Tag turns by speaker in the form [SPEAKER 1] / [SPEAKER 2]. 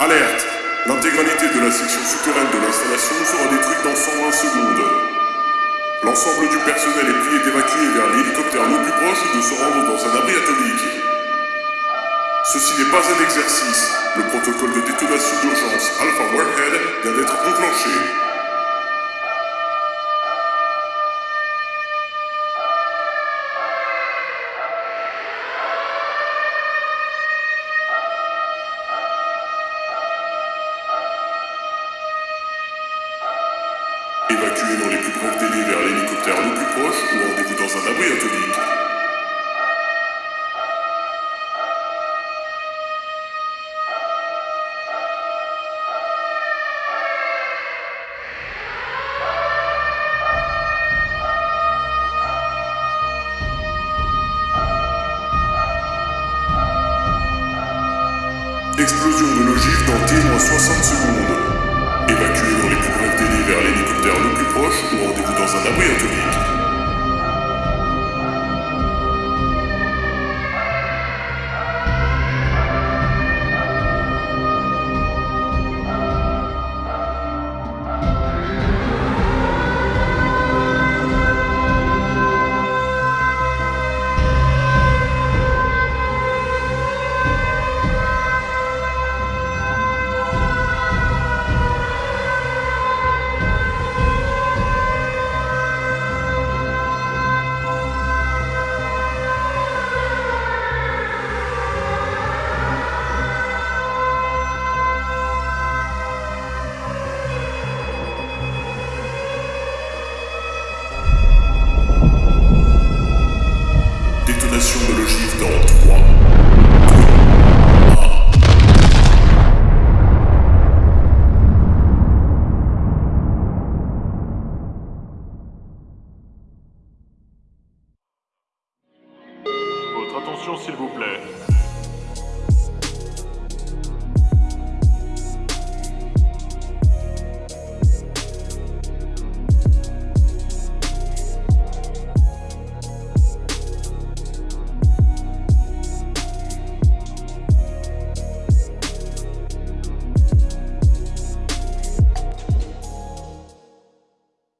[SPEAKER 1] Alerte L'intégralité de la section souterraine de l'installation sera détruite dans 120 secondes. L'ensemble du personnel est prié d'évacuer vers l'hélicoptère le plus proche ou de se rendre dans un abri atomique. Ceci n'est pas un exercice. Le protocole de détonation d'urgence Alpha Warhead vient d'être enclenché. Dans les plus brefs délais vers l'hélicoptère le plus proche ou rendez-vous dans un abri atomique. Explosion de l'ogive dans T-60 secondes. Rendez-vous dans un abri atomique. Détonation de l'ogive dans 3, 2, 1.
[SPEAKER 2] Votre attention s'il vous plaît.